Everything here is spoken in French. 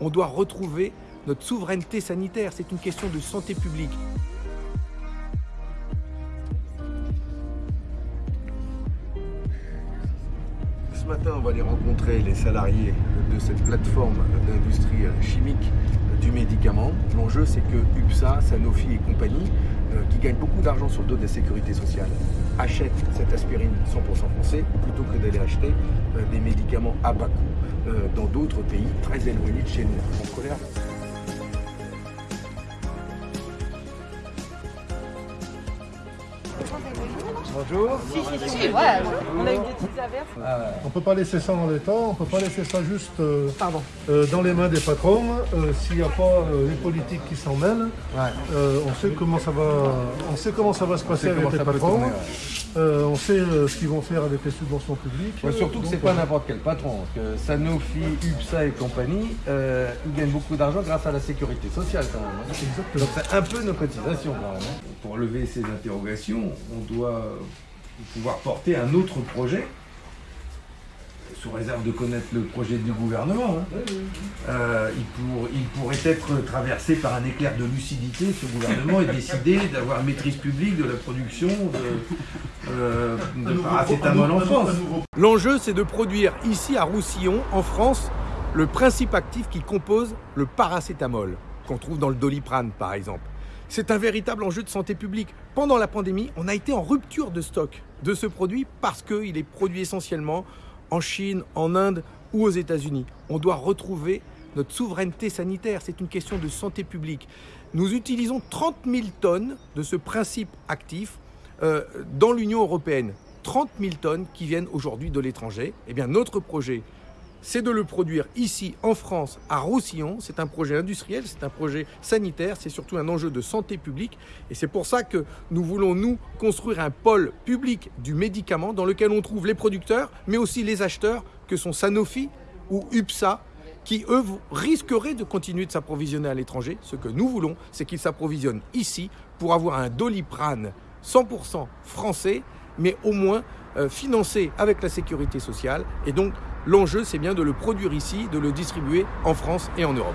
On doit retrouver notre souveraineté sanitaire. C'est une question de santé publique. Ce matin, on va aller rencontrer les salariés de cette plateforme d'industrie chimique du médicament. L'enjeu, c'est que UPSA, Sanofi et compagnie, euh, qui gagnent beaucoup d'argent sur le dos de la sécurité sociale, achètent cette 100% français plutôt que d'aller acheter euh, des médicaments à bas coût euh, dans d'autres pays très éloignés de chez nous. En colère Bonjour. Si, si, si, ouais, on a eu des petites averses. On peut pas laisser ça dans l'état, on peut pas laisser ça juste euh, Pardon. euh, dans les mains des patrons. Euh, S'il n'y a pas euh, les politiques qui s'en mêlent, euh, on sait comment ça va, on sait comment ça va se passer avec les patrons. Euh, on sait euh, ce qu'ils vont faire avec les subventions publiques. Ouais, surtout que c'est pas euh, n'importe quel patron, parce que Sanofi, UPSA et compagnie, euh, ils gagnent beaucoup d'argent grâce à la sécurité sociale quand même. hein. Exactement. Donc c'est un peu nos cotisations quand même. hein. Pour lever ces interrogations, on doit pouvoir porter un autre projet, sous réserve de connaître le projet du gouvernement. hein. Euh, il, pour- il pourrait être traversé par un éclair de lucidité, ce gouvernement, et décider d'avoir maîtrise publique de la production de, euh, de paracétamol en France. L'enjeu, c'est de produire ici à Roussillon, en France, le principe actif qui compose le paracétamol, qu'on trouve dans le doliprane par exemple. C'est un véritable enjeu de santé publique. Pendant la pandémie, on a été en rupture de stock de ce produit parce qu'il est produit essentiellement en Chine, en Inde ou aux États-Unis. On doit retrouver notre souveraineté sanitaire. C'est une question de santé publique. Nous utilisons 30 000 tonnes de ce principe actif euh, dans l'Union européenne. 30 000 tonnes qui viennent aujourd'hui de l'étranger. Eh bien, notre projet, c'est de le produire ici en France, à Roussillon. C'est un projet industriel, c'est un projet sanitaire, c'est surtout un enjeu de santé publique. Et c'est pour ça que nous voulons, nous, construire un pôle public du médicament dans lequel on trouve les producteurs, mais aussi les acheteurs, que sont Sanofi ou UPSA, qui, eux, risqueraient de continuer de s'approvisionner à l'étranger. Ce que nous voulons, c'est qu'ils s'approvisionnent ici pour avoir un doliprane 100% français, mais au moins euh, financé avec la sécurité sociale. Et donc, l'enjeu, c'est bien de le produire ici, de le distribuer en France et en Europe.